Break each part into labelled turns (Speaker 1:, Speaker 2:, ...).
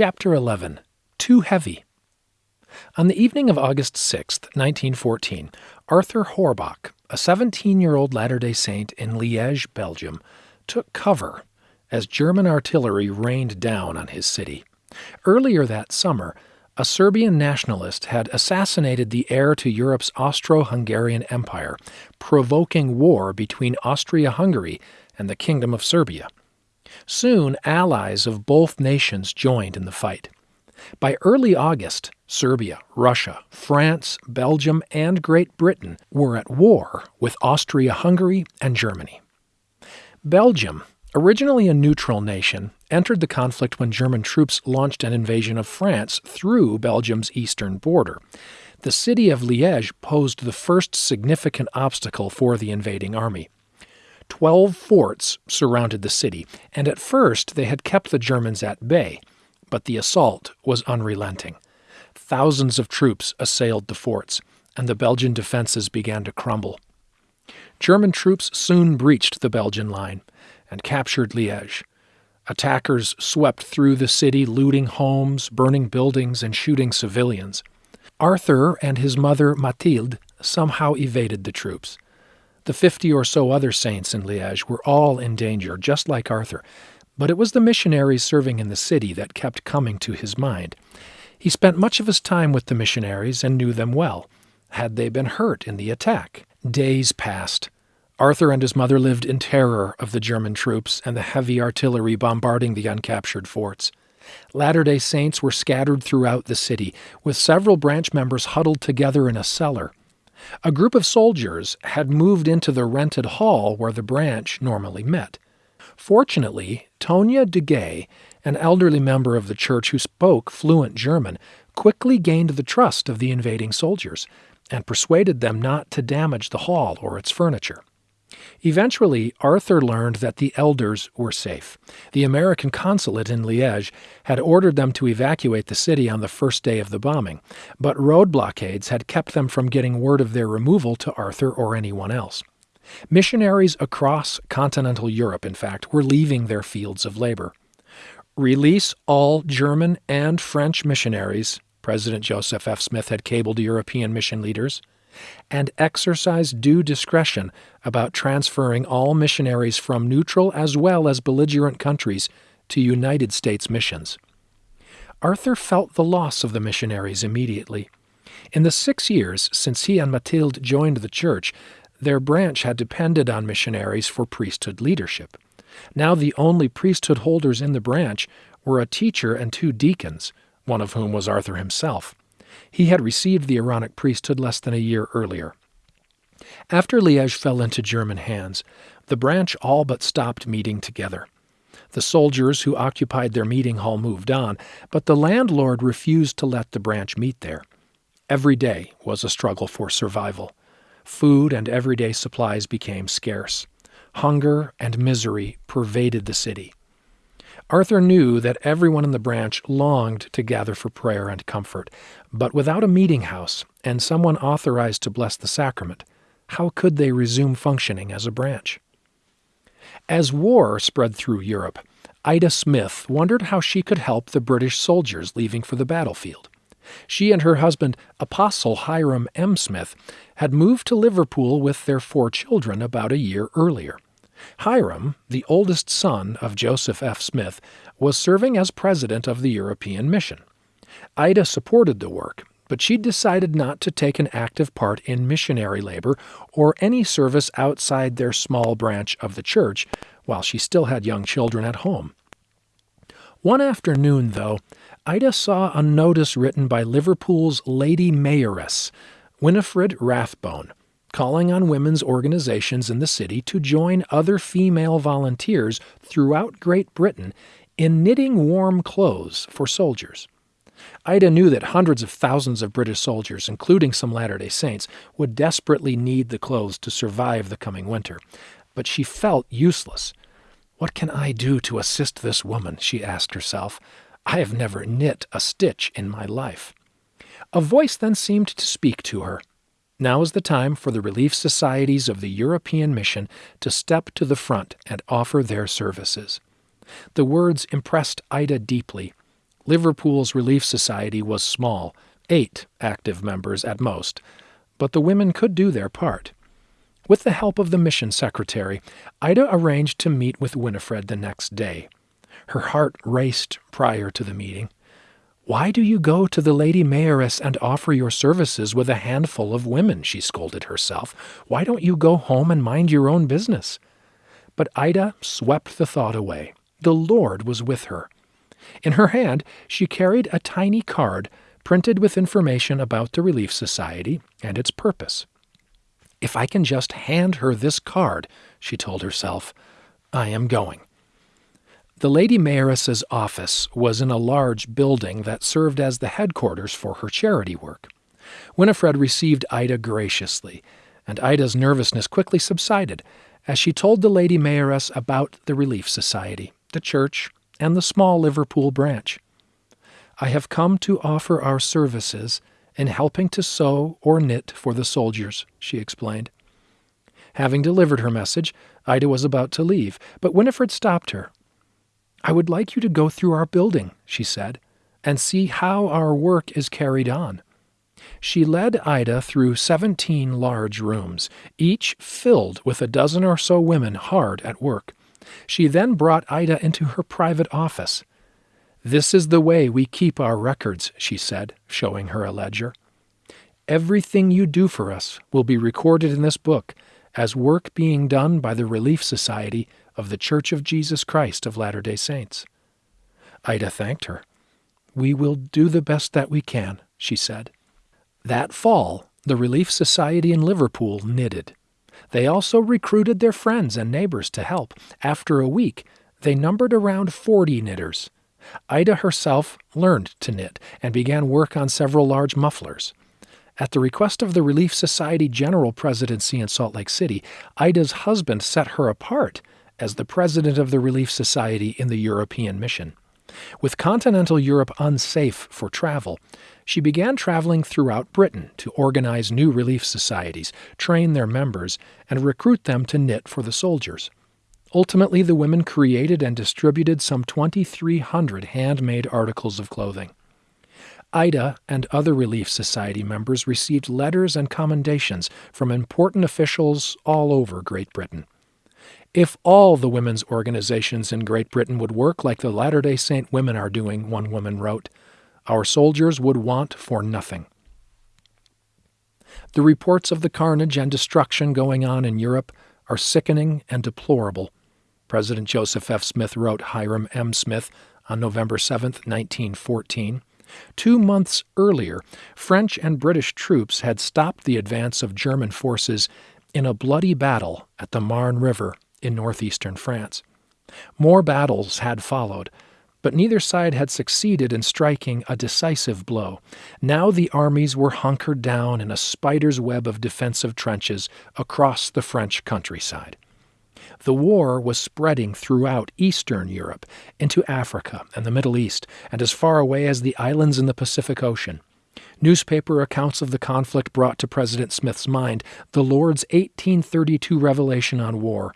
Speaker 1: Chapter 11 Too Heavy. On the evening of August 6, 1914, Arthur Horbach, a 17 year old Latter day Saint in Liège, Belgium, took cover as German artillery rained down on his city. Earlier that summer, a Serbian nationalist had assassinated the heir to Europe's Austro Hungarian Empire, provoking war between Austria Hungary and the Kingdom of Serbia. Soon, allies of both nations joined in the fight. By early August, Serbia, Russia, France, Belgium, and Great Britain were at war with Austria Hungary and Germany. Belgium, originally a neutral nation, entered the conflict when German troops launched an invasion of France through Belgium's eastern border. The city of Liège posed the first significant obstacle for the invading army. Twelve forts surrounded the city, and at first they had kept the Germans at bay, but the assault was unrelenting. Thousands of troops assailed the forts, and the Belgian defenses began to crumble. German troops soon breached the Belgian line and captured Liège. Attackers swept through the city, looting homes, burning buildings, and shooting civilians. Arthur and his mother Mathilde somehow evaded the troops. The fifty or so other saints in Liège were all in danger, just like Arthur, but it was the missionaries serving in the city that kept coming to his mind. He spent much of his time with the missionaries and knew them well. Had they been hurt in the attack? Days passed. Arthur and his mother lived in terror of the German troops and the heavy artillery bombarding the uncaptured forts. Latter day Saints were scattered throughout the city, with several branch members huddled together in a cellar. A group of soldiers had moved into the rented hall where the branch normally met. Fortunately, Tonia de Gay, an elderly member of the church who spoke fluent German, quickly gained the trust of the invading soldiers and persuaded them not to damage the hall or its furniture. Eventually, Arthur learned that the elders were safe. The American consulate in Liège had ordered them to evacuate the city on the first day of the bombing, but road blockades had kept them from getting word of their removal to Arthur or anyone else. Missionaries across continental Europe, in fact, were leaving their fields of labor. Release all German and French missionaries, President Joseph F. Smith had cabled European mission leaders, and exercise due discretion about transferring all missionaries from neutral as well as belligerent countries to United States missions. Arthur felt the loss of the missionaries immediately. In the six years since he and Mathilde joined the church, their branch had depended on missionaries for priesthood leadership. Now the only priesthood holders in the branch were a teacher and two deacons, one of whom was Arthur himself. He had received the Aaronic priesthood less than a year earlier. After Liège fell into German hands, the branch all but stopped meeting together. The soldiers who occupied their meeting hall moved on, but the landlord refused to let the branch meet there. Every day was a struggle for survival. Food and everyday supplies became scarce. Hunger and misery pervaded the city. Arthur knew that everyone in the branch longed to gather for prayer and comfort, but without a meeting house and someone authorized to bless the sacrament, how could they resume functioning as a branch? As war spread through Europe, Ida Smith wondered how she could help the British soldiers leaving for the battlefield. She and her husband, Apostle Hiram M. Smith, had moved to Liverpool with their four children about a year earlier. Hiram, the oldest son of Joseph F. Smith, was serving as president of the European Mission. Ida supported the work, but she decided not to take an active part in missionary labor or any service outside their small branch of the church while she still had young children at home. One afternoon, though, Ida saw a notice written by Liverpool's Lady Mayoress, Winifred Rathbone, calling on women's organizations in the city to join other female volunteers throughout Great Britain in knitting warm clothes for soldiers. Ida knew that hundreds of thousands of British soldiers, including some Latter day Saints, would desperately need the clothes to survive the coming winter, but she felt useless. What can I do to assist this woman? she asked herself. I have never knit a stitch in my life. A voice then seemed to speak to her. Now is the time for the relief societies of the European Mission to step to the front and offer their services. The words impressed Ida deeply. Liverpool's Relief Society was small, eight active members at most, but the women could do their part. With the help of the mission secretary, Ida arranged to meet with Winifred the next day. Her heart raced prior to the meeting. Why do you go to the Lady Mayoress and offer your services with a handful of women? she scolded herself. Why don't you go home and mind your own business? But Ida swept the thought away. The Lord was with her. In her hand, she carried a tiny card printed with information about the Relief Society and its purpose. If I can just hand her this card, she told herself, I am going. The Lady Mayoress's office was in a large building that served as the headquarters for her charity work. Winifred received Ida graciously, and Ida's nervousness quickly subsided as she told the Lady Mayoress about the Relief Society, the church, and the small Liverpool branch. I have come to offer our services in helping to sew or knit for the soldiers, she explained. Having delivered her message, Ida was about to leave, but Winifred stopped her I would like you to go through our building, she said, and see how our work is carried on. She led Ida through seventeen large rooms, each filled with a dozen or so women hard at work. She then brought Ida into her private office. This is the way we keep our records, she said, showing her a ledger. Everything you do for us will be recorded in this book as work being done by the Relief Society of the Church of Jesus Christ of Latter day Saints. Ida thanked her. We will do the best that we can, she said. That fall, the Relief Society in Liverpool knitted. They also recruited their friends and neighbors to help. After a week, they numbered around 40 knitters. Ida herself learned to knit and began work on several large mufflers. At the request of the Relief Society General Presidency in Salt Lake City, Ida's husband set her apart as the president of the Relief Society in the European mission. With continental Europe unsafe for travel, she began traveling throughout Britain to organize new relief societies, train their members, and recruit them to knit for the soldiers. Ultimately, the women created and distributed some 2,300 handmade articles of clothing. Ida and other Relief Society members received letters and commendations from important officials all over Great Britain. If all the women's organizations in Great Britain would work like the Latter day Saint women are doing, one woman wrote, our soldiers would want for nothing. The reports of the carnage and destruction going on in Europe are sickening and deplorable. President Joseph F. Smith wrote Hiram M. Smith on November 7, 1914. Two months earlier, French and British troops had stopped the advance of German forces in a bloody battle at the Marne River in northeastern France. More battles had followed, but neither side had succeeded in striking a decisive blow. Now the armies were hunkered down in a spider's web of defensive trenches across the French countryside. The war was spreading throughout Eastern Europe, into Africa and the Middle East, and as far away as the islands in the Pacific Ocean. Newspaper accounts of the conflict brought to President Smith's mind the Lord's 1832 revelation on war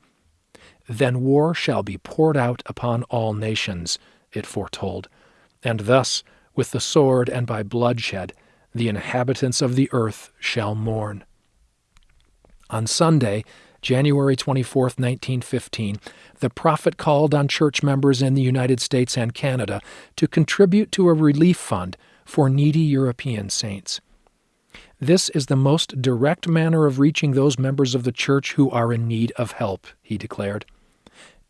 Speaker 1: then war shall be poured out upon all nations, it foretold, and thus, with the sword and by bloodshed, the inhabitants of the earth shall mourn. On Sunday, January 24, 1915, the prophet called on church members in the United States and Canada to contribute to a relief fund for needy European saints. This is the most direct manner of reaching those members of the church who are in need of help, he declared.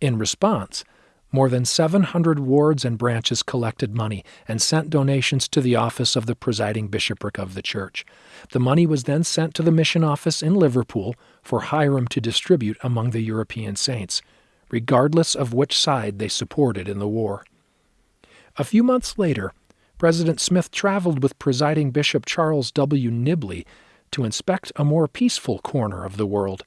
Speaker 1: In response, more than 700 wards and branches collected money and sent donations to the office of the presiding bishopric of the church. The money was then sent to the mission office in Liverpool for Hiram to distribute among the European saints, regardless of which side they supported in the war. A few months later, President Smith traveled with presiding Bishop Charles W. Nibley to inspect a more peaceful corner of the world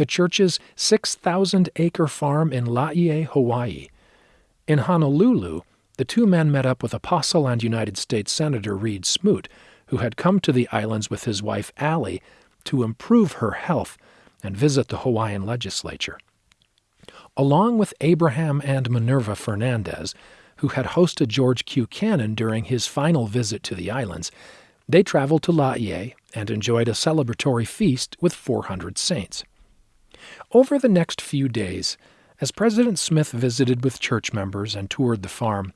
Speaker 1: the church's 6,000 acre farm in Laie, Hawaii. In Honolulu, the two men met up with Apostle and United States Senator Reed Smoot, who had come to the islands with his wife Allie to improve her health and visit the Hawaiian legislature. Along with Abraham and Minerva Fernandez, who had hosted George Q. Cannon during his final visit to the islands, they traveled to Laie and enjoyed a celebratory feast with 400 saints. Over the next few days, as President Smith visited with church members and toured the farm,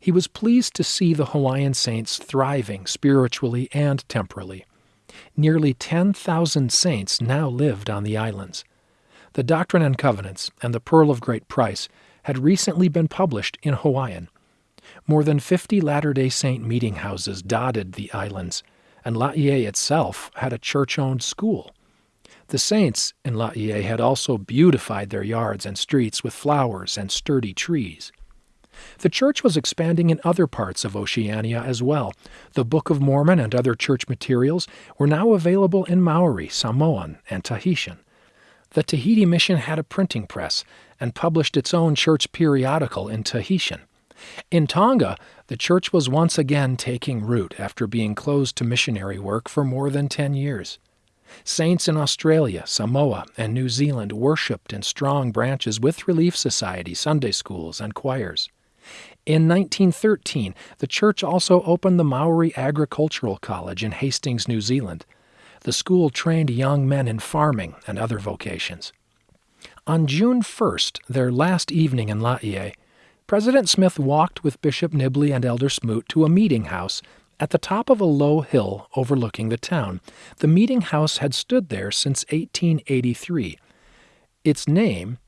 Speaker 1: he was pleased to see the Hawaiian saints thriving spiritually and temporally. Nearly 10,000 saints now lived on the islands. The Doctrine and Covenants and the Pearl of Great Price had recently been published in Hawaiian. More than 50 Latter day Saint meeting houses dotted the islands, and Laie itself had a church owned school. The saints in Laie had also beautified their yards and streets with flowers and sturdy trees. The church was expanding in other parts of Oceania as well. The Book of Mormon and other church materials were now available in Maori, Samoan, and Tahitian. The Tahiti Mission had a printing press and published its own church periodical in Tahitian. In Tonga, the church was once again taking root after being closed to missionary work for more than 10 years. Saints in Australia, Samoa, and New Zealand worshipped in strong branches with Relief Society, Sunday schools, and choirs. In 1913, the church also opened the Maori Agricultural College in Hastings, New Zealand. The school trained young men in farming and other vocations. On June 1st, their last evening in Laie, President Smith walked with Bishop Nibley and Elder Smoot to a meeting house at the top of a low hill overlooking the town. The meeting house had stood there since 1883. Its name,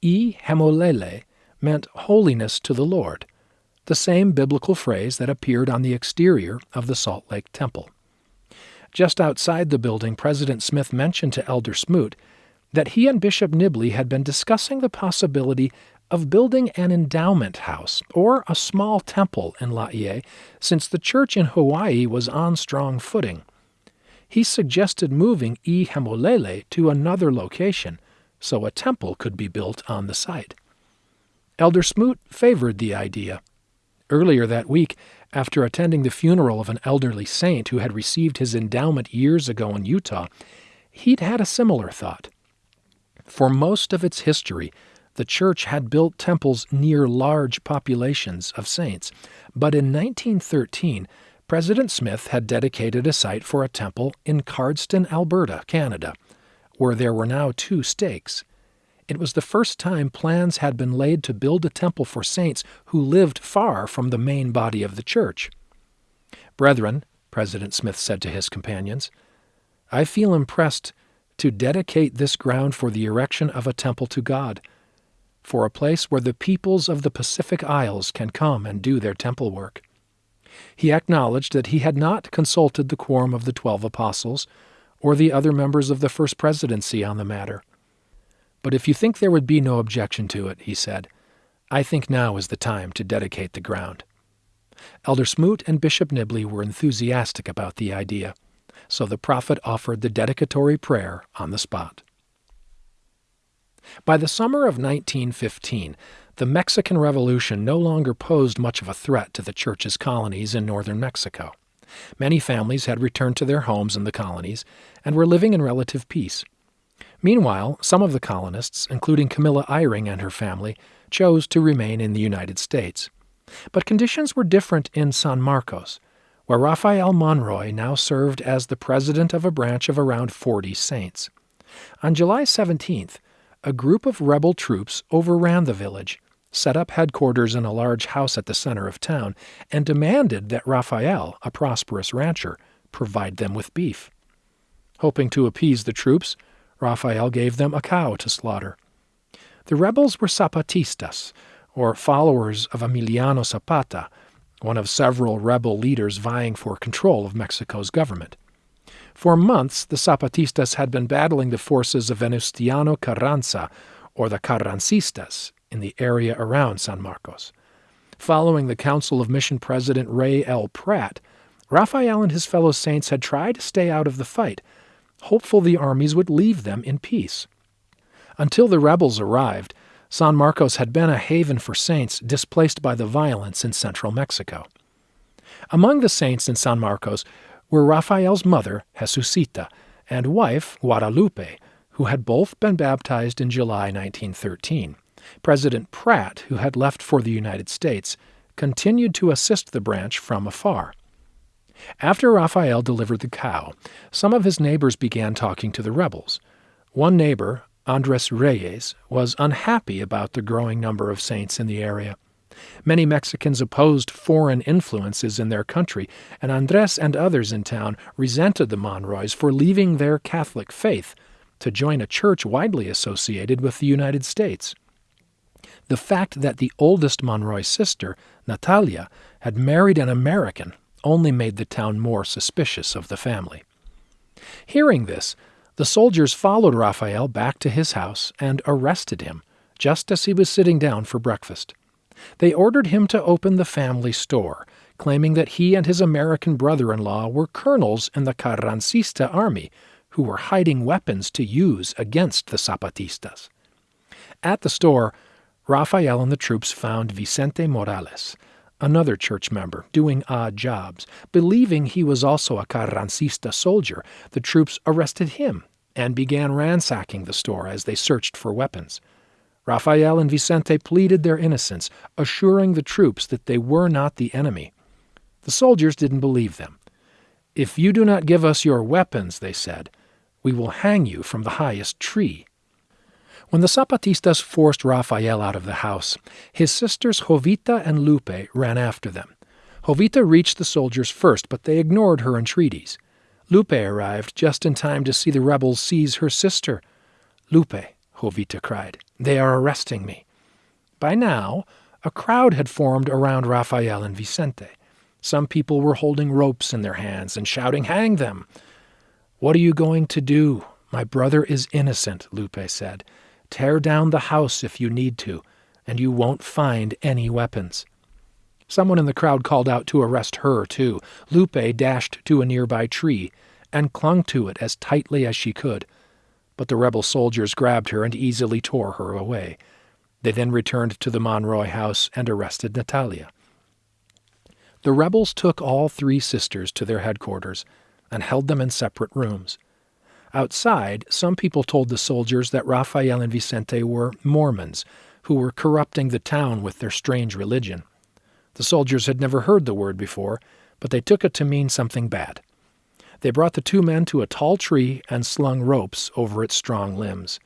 Speaker 1: E. Hemolele, meant holiness to the Lord, the same biblical phrase that appeared on the exterior of the Salt Lake Temple. Just outside the building, President Smith mentioned to Elder Smoot that he and Bishop Nibley had been discussing the possibility of building an endowment house or a small temple in Laie since the church in Hawaii was on strong footing. He suggested moving E Hemolele to another location so a temple could be built on the site. Elder Smoot favored the idea. Earlier that week, after attending the funeral of an elderly saint who had received his endowment years ago in Utah, he'd had a similar thought. For most of its history, the church had built temples near large populations of saints, but in 1913, President Smith had dedicated a site for a temple in Cardston, Alberta, Canada, where there were now two stakes. It was the first time plans had been laid to build a temple for saints who lived far from the main body of the church. Brethren, President Smith said to his companions, I feel impressed to dedicate this ground for the erection of a temple to God for a place where the peoples of the Pacific Isles can come and do their temple work. He acknowledged that he had not consulted the quorum of the twelve apostles or the other members of the first presidency on the matter. But if you think there would be no objection to it, he said, I think now is the time to dedicate the ground. Elder Smoot and Bishop Nibley were enthusiastic about the idea, so the prophet offered the dedicatory prayer on the spot. By the summer of 1915, the Mexican Revolution no longer posed much of a threat to the Church's colonies in northern Mexico. Many families had returned to their homes in the colonies and were living in relative peace. Meanwhile, some of the colonists, including Camilla Eyring and her family, chose to remain in the United States. But conditions were different in San Marcos, where Rafael Monroy now served as the president of a branch of around 40 saints. On July 17th, a group of rebel troops overran the village, set up headquarters in a large house at the center of town, and demanded that Rafael, a prosperous rancher, provide them with beef. Hoping to appease the troops, Rafael gave them a cow to slaughter. The rebels were Zapatistas, or followers of Emiliano Zapata, one of several rebel leaders vying for control of Mexico's government. For months, the Zapatistas had been battling the forces of Venustiano Carranza, or the Carrancistas, in the area around San Marcos. Following the counsel of Mission President Rey L. Pratt, Rafael and his fellow saints had tried to stay out of the fight, hopeful the armies would leave them in peace. Until the rebels arrived, San Marcos had been a haven for saints displaced by the violence in central Mexico. Among the saints in San Marcos were Rafael's mother, Jesucita, and wife, Guadalupe, who had both been baptized in July 1913. President Pratt, who had left for the United States, continued to assist the branch from afar. After Rafael delivered the cow, some of his neighbors began talking to the rebels. One neighbor, Andres Reyes, was unhappy about the growing number of saints in the area. Many Mexicans opposed foreign influences in their country, and Andres and others in town resented the Monroys for leaving their Catholic faith to join a church widely associated with the United States. The fact that the oldest Monroy sister, Natalia, had married an American only made the town more suspicious of the family. Hearing this, the soldiers followed Rafael back to his house and arrested him just as he was sitting down for breakfast. They ordered him to open the family store, claiming that he and his American brother in law were colonels in the Carrancista army who were hiding weapons to use against the Zapatistas. At the store, Rafael and the troops found Vicente Morales, another church member, doing odd jobs. Believing he was also a Carrancista soldier, the troops arrested him and began ransacking the store as they searched for weapons. Rafael and Vicente pleaded their innocence, assuring the troops that they were not the enemy. The soldiers didn't believe them. If you do not give us your weapons, they said, we will hang you from the highest tree. When the Zapatistas forced Rafael out of the house, his sisters Jovita and Lupe ran after them. Jovita reached the soldiers first, but they ignored her entreaties. Lupe arrived just in time to see the rebels seize her sister. Lupe, Jovita cried. They are arresting me. By now, a crowd had formed around Rafael and Vicente. Some people were holding ropes in their hands and shouting, Hang them! What are you going to do? My brother is innocent, Lupe said. Tear down the house if you need to, and you won't find any weapons. Someone in the crowd called out to arrest her, too. Lupe dashed to a nearby tree and clung to it as tightly as she could but the rebel soldiers grabbed her and easily tore her away. They then returned to the Monroy house and arrested Natalia. The rebels took all three sisters to their headquarters and held them in separate rooms. Outside, some people told the soldiers that Rafael and Vicente were Mormons who were corrupting the town with their strange religion. The soldiers had never heard the word before, but they took it to mean something bad. They brought the two men to a tall tree and slung ropes over its strong limbs.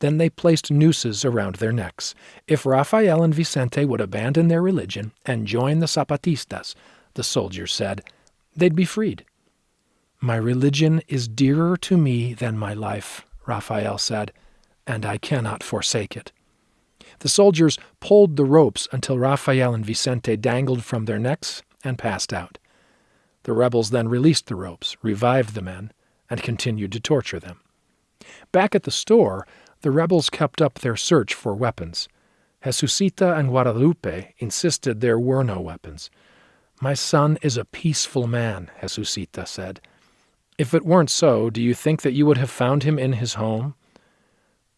Speaker 1: Then they placed nooses around their necks. If Rafael and Vicente would abandon their religion and join the Zapatistas, the soldiers said, they'd be freed. My religion is dearer to me than my life, Rafael said, and I cannot forsake it. The soldiers pulled the ropes until Rafael and Vicente dangled from their necks and passed out. The rebels then released the ropes, revived the men, and continued to torture them. Back at the store, the rebels kept up their search for weapons. Jesucita and Guadalupe insisted there were no weapons. My son is a peaceful man, Jesucita said. If it weren't so, do you think that you would have found him in his home?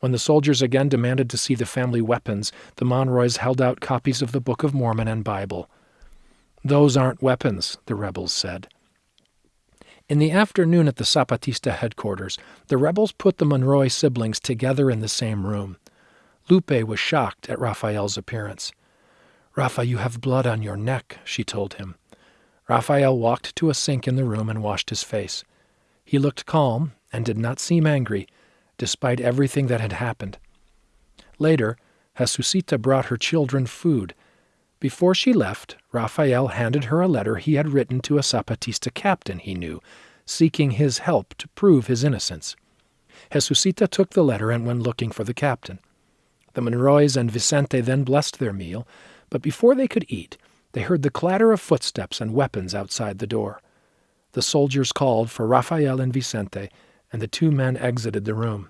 Speaker 1: When the soldiers again demanded to see the family weapons, the Monroys held out copies of the Book of Mormon and Bible. Those aren't weapons, the rebels said. In the afternoon at the Zapatista headquarters, the rebels put the Monroy siblings together in the same room. Lupe was shocked at Rafael's appearance. Rafa, you have blood on your neck, she told him. Rafael walked to a sink in the room and washed his face. He looked calm and did not seem angry, despite everything that had happened. Later, Jesucita brought her children food before she left, Rafael handed her a letter he had written to a Zapatista captain he knew, seeking his help to prove his innocence. Jesucita took the letter and went looking for the captain. The Monroys and Vicente then blessed their meal, but before they could eat, they heard the clatter of footsteps and weapons outside the door. The soldiers called for Rafael and Vicente, and the two men exited the room.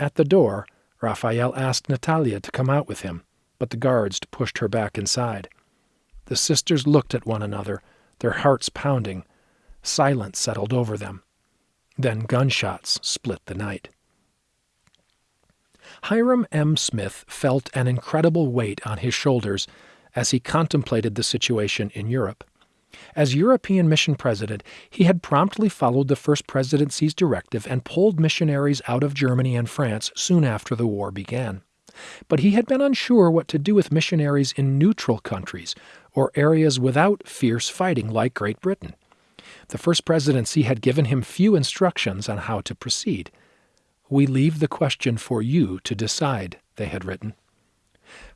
Speaker 1: At the door, Rafael asked Natalia to come out with him but the guards pushed her back inside. The sisters looked at one another, their hearts pounding. Silence settled over them. Then gunshots split the night. Hiram M. Smith felt an incredible weight on his shoulders as he contemplated the situation in Europe. As European mission president, he had promptly followed the First Presidency's directive and pulled missionaries out of Germany and France soon after the war began but he had been unsure what to do with missionaries in neutral countries or areas without fierce fighting like Great Britain. The first presidency had given him few instructions on how to proceed. We leave the question for you to decide, they had written.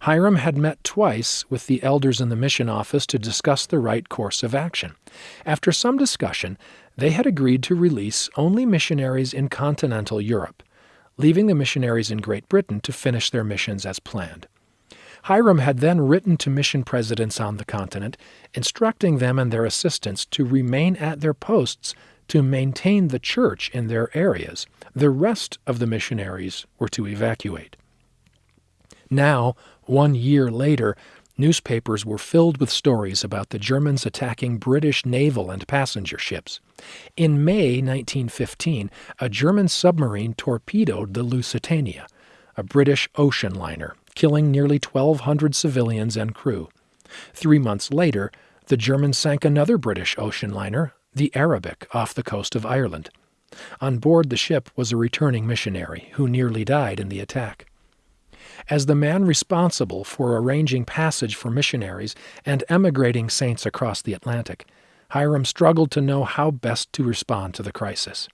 Speaker 1: Hiram had met twice with the elders in the mission office to discuss the right course of action. After some discussion, they had agreed to release only missionaries in continental Europe, leaving the missionaries in Great Britain to finish their missions as planned. Hiram had then written to mission presidents on the continent, instructing them and their assistants to remain at their posts to maintain the church in their areas. The rest of the missionaries were to evacuate. Now, one year later, newspapers were filled with stories about the Germans attacking British naval and passenger ships. In May 1915, a German submarine torpedoed the Lusitania, a British ocean liner, killing nearly 1,200 civilians and crew. Three months later, the Germans sank another British ocean liner, the Arabic, off the coast of Ireland. On board the ship was a returning missionary who nearly died in the attack. As the man responsible for arranging passage for missionaries and emigrating saints across the Atlantic, Hiram struggled to know how best to respond to the crisis.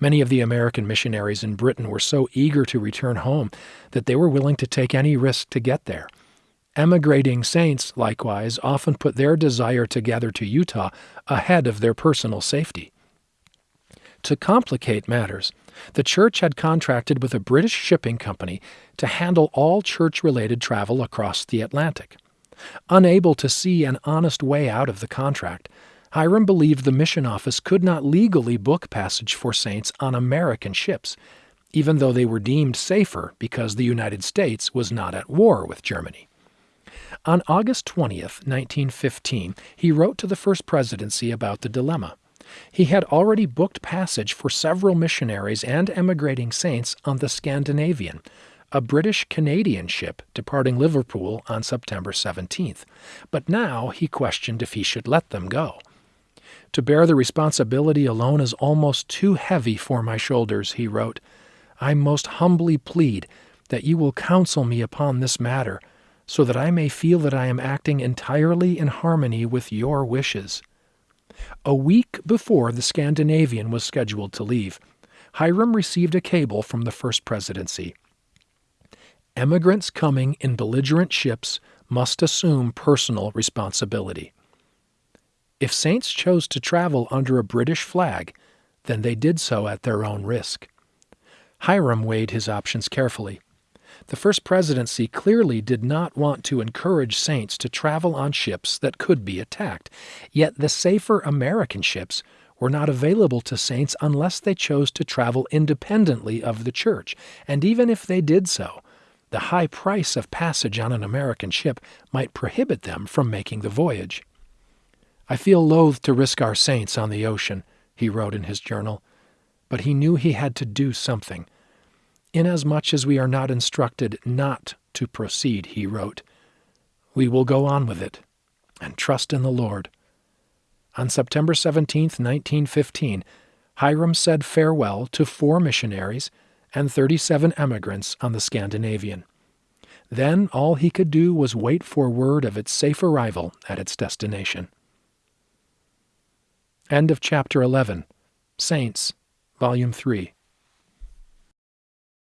Speaker 1: Many of the American missionaries in Britain were so eager to return home that they were willing to take any risk to get there. Emigrating saints, likewise, often put their desire to gather to Utah ahead of their personal safety. To complicate matters, the church had contracted with a British shipping company to handle all church related travel across the Atlantic. Unable to see an honest way out of the contract, Hiram believed the mission office could not legally book passage for saints on American ships, even though they were deemed safer because the United States was not at war with Germany. On August 20th, 1915, he wrote to the First Presidency about the dilemma. He had already booked passage for several missionaries and emigrating saints on the Scandinavian, a British Canadian ship departing Liverpool on September 17th, but now he questioned if he should let them go. To bear the responsibility alone is almost too heavy for my shoulders, he wrote. I most humbly plead that you will counsel me upon this matter, so that I may feel that I am acting entirely in harmony with your wishes. A week before the Scandinavian was scheduled to leave, Hiram received a cable from the First Presidency. Emigrants coming in belligerent ships must assume personal responsibility. If saints chose to travel under a British flag, then they did so at their own risk. Hiram weighed his options carefully. The First Presidency clearly did not want to encourage saints to travel on ships that could be attacked, yet the safer American ships were not available to saints unless they chose to travel independently of the church, and even if they did so, the high price of passage on an American ship might prohibit them from making the voyage. I feel loath to risk our saints on the ocean, he wrote in his journal, but he knew he had to do something. Inasmuch as we are not instructed not to proceed, he wrote, we will go on with it and trust in the Lord. On September 17, 1915, Hiram said farewell to four missionaries and 37 emigrants on the Scandinavian. Then all he could do was wait for word of its safe arrival at its destination. End of chapter 11. Saints, Volume 3.